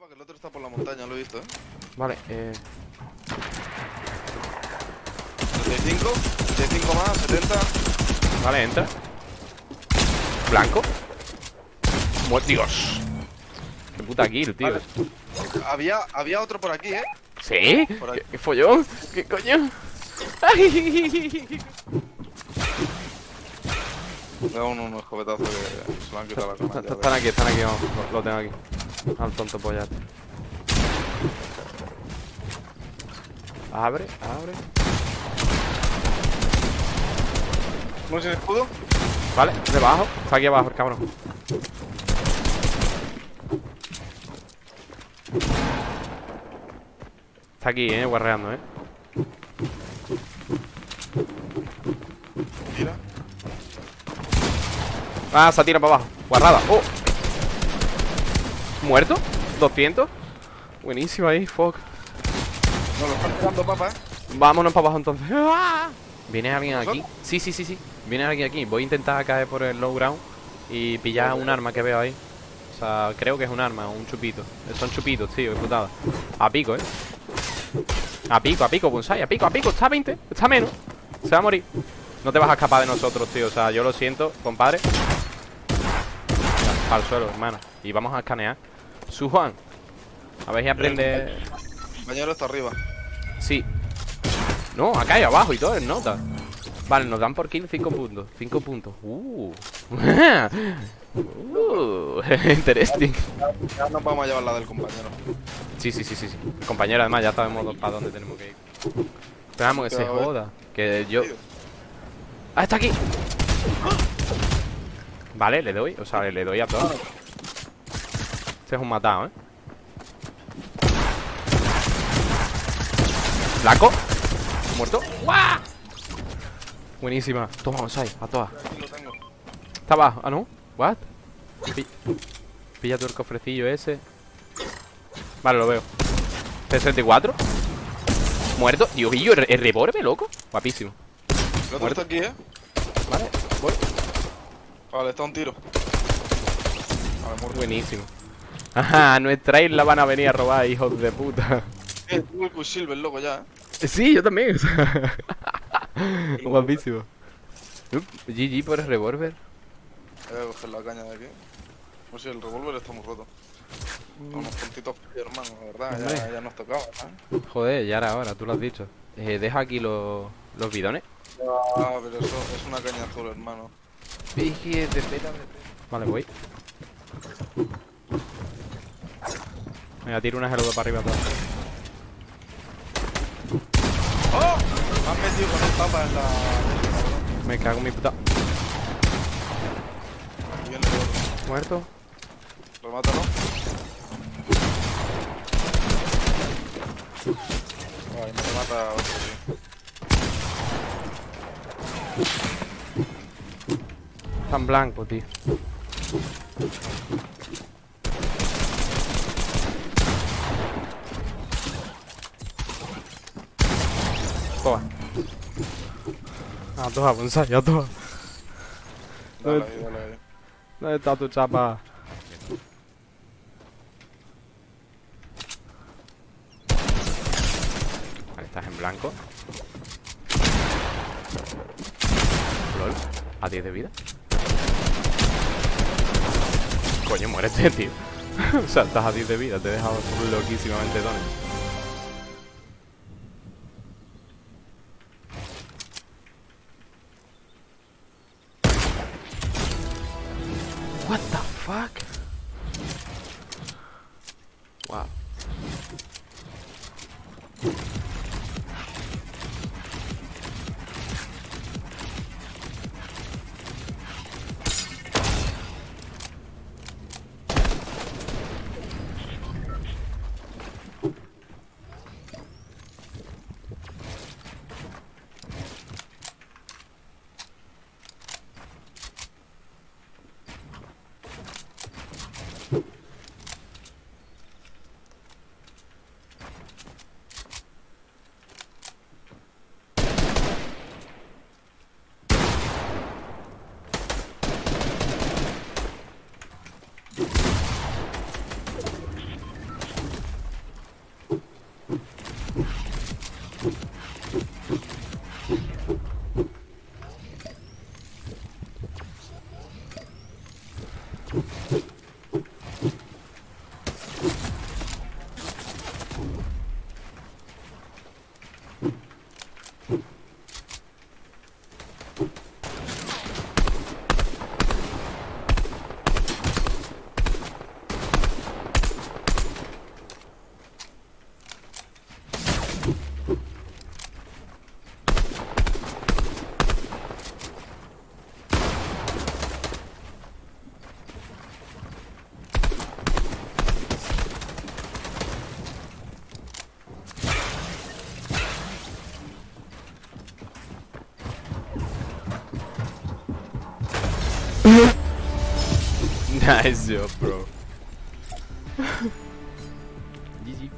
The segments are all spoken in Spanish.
mapa que el otro está por la montaña, lo he visto, ¿eh? Vale, eh... 75, 75 más, 70. Vale, entra Blanco Mu- Dios Qué puta kill, tío Vale. Había, había otro por aquí, ¿eh? ¿Sí? Por ahí. ¿Qué, qué follón? ¿Qué coño? Ay. Le da un, un escopetazo que se lo han quitado la ya Están aquí, están aquí, vamos, lo, lo tengo aquí Al tonto pollate Abre, abre. ¿No sin escudo? Vale, debajo. Está aquí abajo el cabrón. Está aquí, eh, guarreando, eh. Mira. Ah, se tira para abajo. Guarrada, oh ¿Muerto? ¿200? Buenísimo ahí, fuck. Nos lo están tirando, papá, ¿eh? Vámonos para abajo entonces. ¡Ah! ¿Viene alguien aquí? Sí, sí, sí, sí. Viene alguien aquí. Voy a intentar caer por el low ground Y pillar un arma que veo ahí. O sea, creo que es un arma, un chupito. Son chupitos, tío, qué putada A pico, eh. A pico, a pico, bonsai, a pico, a pico. Está a 20, está a menos. Se va a morir. No te vas a escapar de nosotros, tío. O sea, yo lo siento, compadre. Al suelo, hermano. Y vamos a escanear Su Juan A ver si aprende El compañero está arriba. Sí. No, acá y abajo y todo en nota. Vale, nos dan por kill 5 puntos. 5 puntos. Uh. uh. Interesting. Ya nos vamos a llevar la del compañero. Sí, sí, sí, sí, sí. Compañero, además ya sabemos para dónde tenemos que ir. Esperamos que se joda. Que yo. ¡Ah, está aquí! Vale, le doy. O sea, le doy a todos. Este es un matado, ¿eh? Blanco. Muerto. ¡Guau! Buenísima. Toma, Bonsai, a todas. Está abajo. Ah, no. What? Pi- Pilla tú el cofrecillo ese. Vale, lo veo. 64. Muerto. Dios mío, el, el revólver, loco. Guapísimo. El otro Muerto. está aquí, ¿eh? Vale, voy. Vale, está un tiro. Vale, muerto. Buenísimo. Ajá, a nuestra isla van a venir a robar, hijos de puta. Eh, tengo el Quicksilver, loco, ya, ¿eh? Sí, yo también. Guapísimo. Up, GG por el revólver. Voy a coger la caña de aquí. Pues sí, el revólver está muy roto. Unos puntitos hermano, la verdad. Ya, nos tocaba, ¿eh? Joder, ya era hora, tú lo has dicho. Eh, deja aquí los, los bidones. Ah, pero eso es una caña azul, hermano. Vale, voy. Venga, tiro una geluda para arriba todo. ¡Oh! Me han metido con el papa en la... Me cago en mi puta. Muerto. Remátalo. Ay, me remata otro, tío. Tan blanco, tío. A toa, bonsai, a toa. Dale dale ahí. ¿Dónde está tu chapa? Vale, estás en blanco. LOL. A 10 de vida. Coño, muérete, tío. o sea, estás a 10 de vida. Te he dejado loquísimamente dones. Nice job, bro. GG.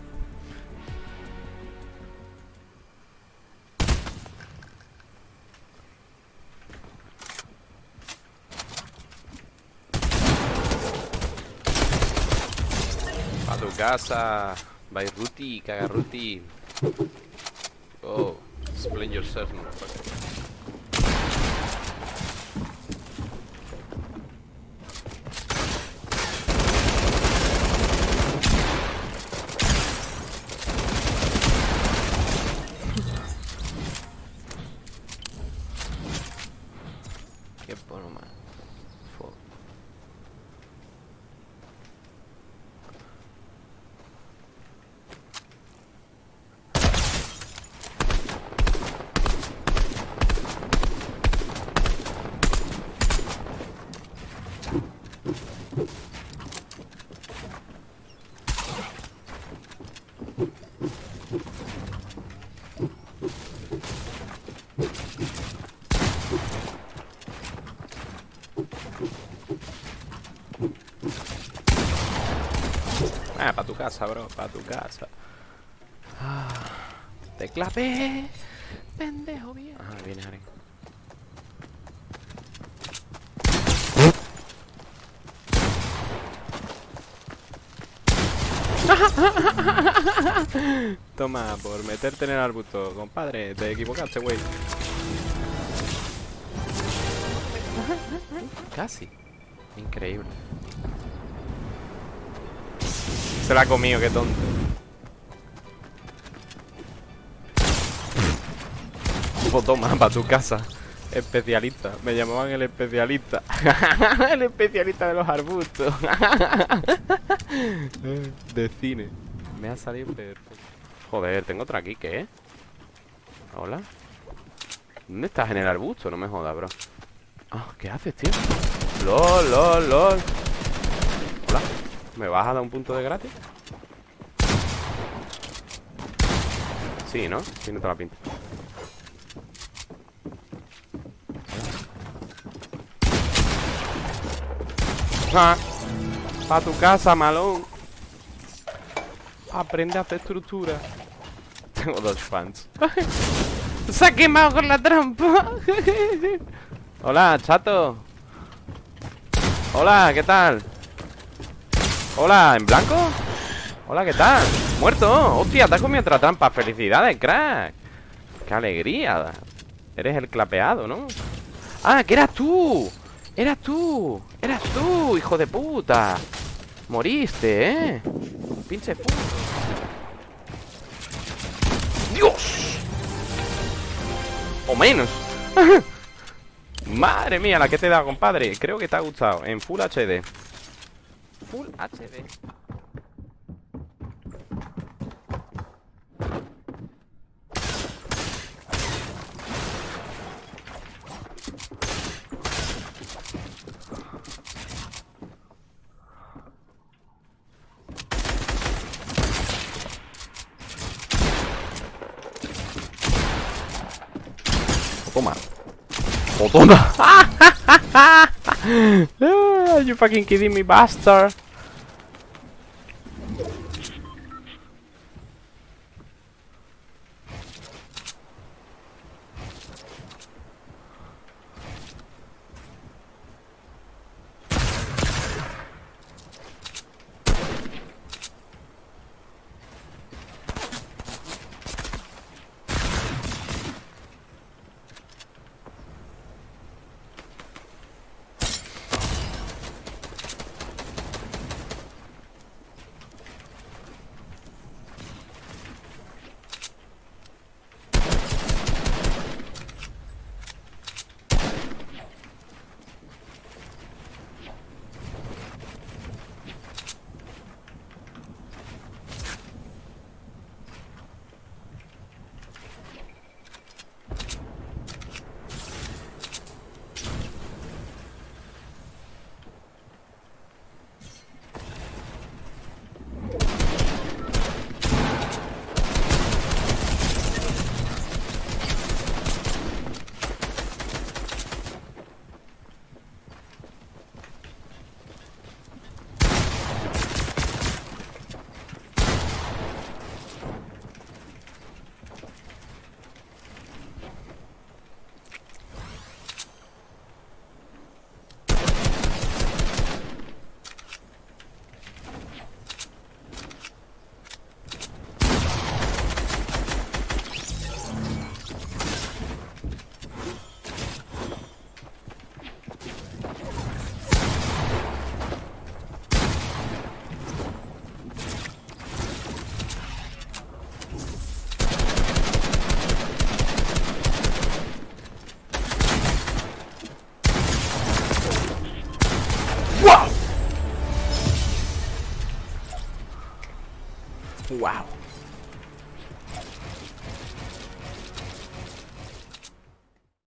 A tu casa. By Ruti, caga Ruti. Oh, explain yourself, motherfucker. Tu casa, bro, para tu casa. Ah, te clapé, pendejo bien. Ah, viene Aren. Toma, por meterte en el arbusto, compadre, te equivocaste, güey. Casi. Increíble. Se la ha comido, qué tonto. Pues toma, para tu casa. Especialista. Me llamaban el especialista. el especialista de los arbustos. de cine. Me ha salido perfecto. Joder, tengo otra aquí, ¿qué? Hola. ¿Dónde estás en el arbusto? No me jodas, bro. Ah, ¿qué haces, tío? LOL, LOL, LOL. Hola. ¿Me vas a dar un punto de gratis? Sí, ¿no? Tiene toda la pinta. Ah, pa' tu casa, malón. Aprende a hacer estructura. Tengo dos fans. Se ha quemado con la trampa. Hola, chato. Hola, ¿qué tal? Hola, ¿en blanco? Hola, ¿qué tal? ¡Muerto! ¡Hostia, te has comido otra trampa! ¡Felicidades, crack! ¡Qué alegría! Eres el clapeado, ¿no? ¡Ah, que eras tú! ¡Eras tú! ¡Eras tú, hijo de puta! Moriste, ¿eh? Pinche puto. ¡Dios! O menos. Madre mía, la que te he dado, compadre. Creo que te ha gustado. En Full HD. Full HD. Toma. O toma. Ah, you fucking kidding me, bastard.